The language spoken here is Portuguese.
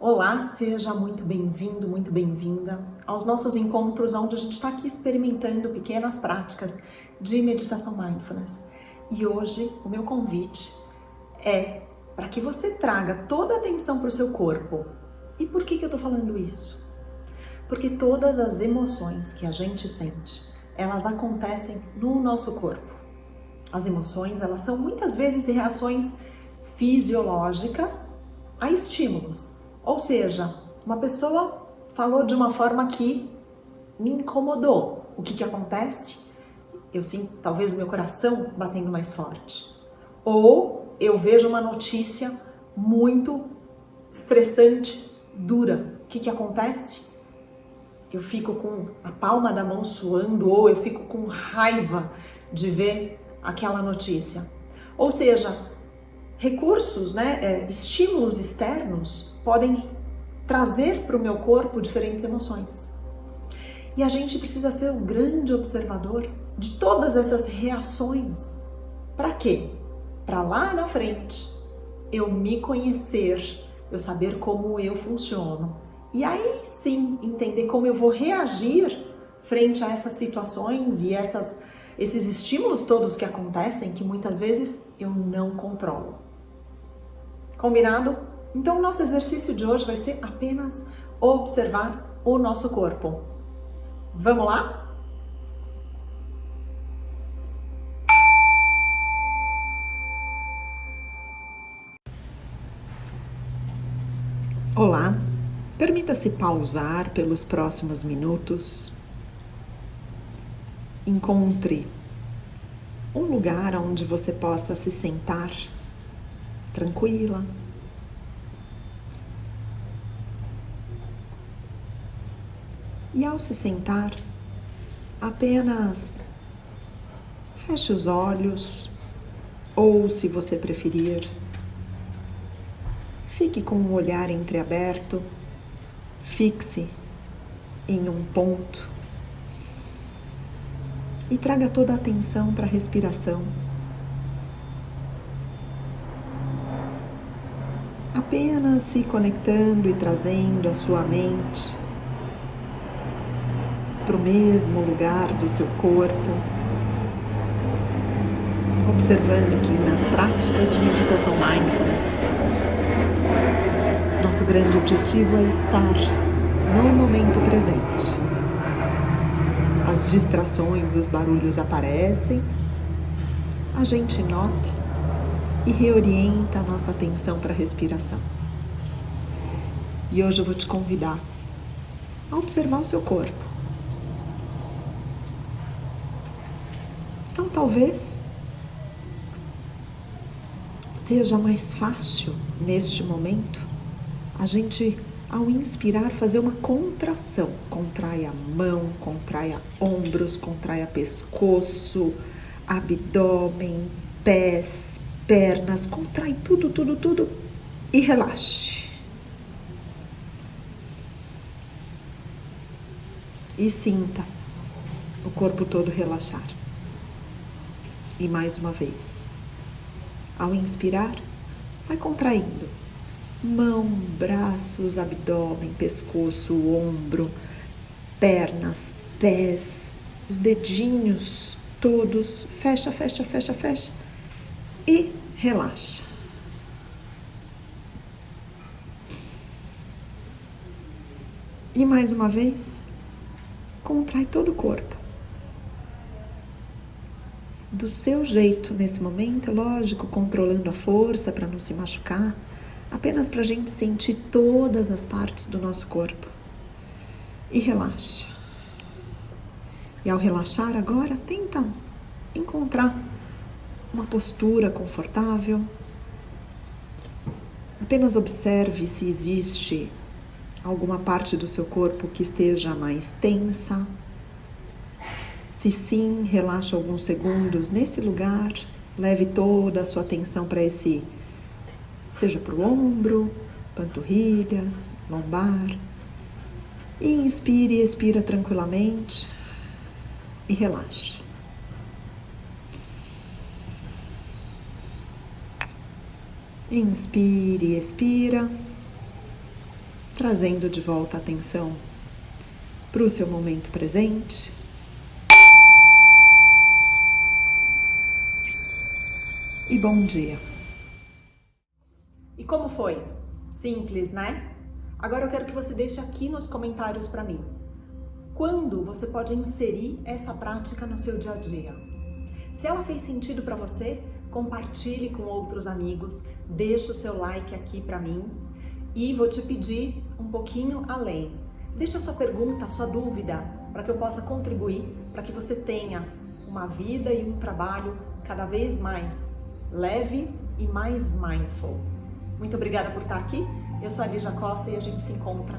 Olá, seja muito bem-vindo, muito bem-vinda aos nossos encontros onde a gente está aqui experimentando pequenas práticas de meditação mindfulness. E hoje o meu convite é para que você traga toda a atenção para o seu corpo. E por que, que eu estou falando isso? Porque todas as emoções que a gente sente, elas acontecem no nosso corpo. As emoções, elas são muitas vezes reações fisiológicas a estímulos ou seja, uma pessoa falou de uma forma que me incomodou. O que, que acontece? Eu sinto talvez o meu coração batendo mais forte. Ou eu vejo uma notícia muito estressante, dura. O que, que acontece? Eu fico com a palma da mão suando ou eu fico com raiva de ver aquela notícia. Ou seja, recursos, né, é, estímulos externos podem trazer para o meu corpo diferentes emoções. E a gente precisa ser um grande observador de todas essas reações. Para quê? Para lá na frente eu me conhecer, eu saber como eu funciono. E aí sim entender como eu vou reagir frente a essas situações e essas, esses estímulos todos que acontecem que muitas vezes eu não controlo. Combinado? Então, o nosso exercício de hoje vai ser apenas observar o nosso corpo. Vamos lá? Olá, permita-se pausar pelos próximos minutos. Encontre um lugar onde você possa se sentar tranquila. E ao se sentar, apenas feche os olhos, ou se você preferir, fique com o olhar entreaberto, fixe em um ponto e traga toda a atenção para a respiração. Apenas se conectando e trazendo a sua mente para o mesmo lugar do seu corpo, observando que nas práticas de meditação mindfulness, nosso grande objetivo é estar no momento presente. As distrações, os barulhos aparecem, a gente nota e reorienta a nossa atenção para a respiração. E hoje eu vou te convidar a observar o seu corpo. Então, talvez seja mais fácil neste momento a gente, ao inspirar, fazer uma contração. Contrai a mão, contrai ombros, contrai pescoço, abdômen, pés, pernas, contrai tudo, tudo, tudo e relaxe. E sinta o corpo todo relaxar. E mais uma vez, ao inspirar, vai contraindo mão, braços, abdômen, pescoço, ombro, pernas, pés, os dedinhos todos. Fecha, fecha, fecha, fecha e relaxa. E mais uma vez, contrai todo o corpo. Do seu jeito nesse momento, lógico, controlando a força para não se machucar, apenas para a gente sentir todas as partes do nosso corpo. E relaxa. E ao relaxar agora, tenta encontrar uma postura confortável. Apenas observe se existe alguma parte do seu corpo que esteja mais tensa. Se sim, relaxa alguns segundos nesse lugar. Leve toda a sua atenção para esse, seja para o ombro, panturrilhas, lombar. Inspire e expira tranquilamente e relaxe. Inspire e expira. trazendo de volta a atenção para o seu momento presente. E bom dia! E como foi? Simples, né? Agora eu quero que você deixe aqui nos comentários para mim. Quando você pode inserir essa prática no seu dia a dia? Se ela fez sentido para você, compartilhe com outros amigos, deixe o seu like aqui para mim e vou te pedir um pouquinho além. Deixa a sua pergunta, a sua dúvida, para que eu possa contribuir, para que você tenha uma vida e um trabalho cada vez mais leve e mais mindful. Muito obrigada por estar aqui. Eu sou a Lígia Costa e a gente se encontra